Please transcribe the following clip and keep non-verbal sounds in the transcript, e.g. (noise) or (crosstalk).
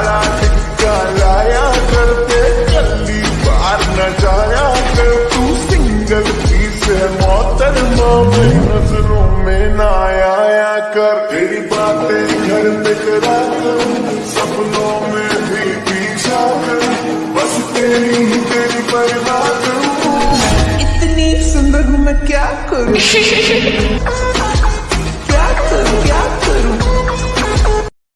काला टिक्का लाया करते जल्दी बार न जाया कर। तू सिंगल पीस है मोहतरमा में नज़रों में ना आया कर। तेरी बातें घर पे करा कर सपनों में भी पीछा कर। बस तेरी ही तेरी परवाह करूँ इतनी सुंदर हूँ मैं क्या करूँ? (laughs)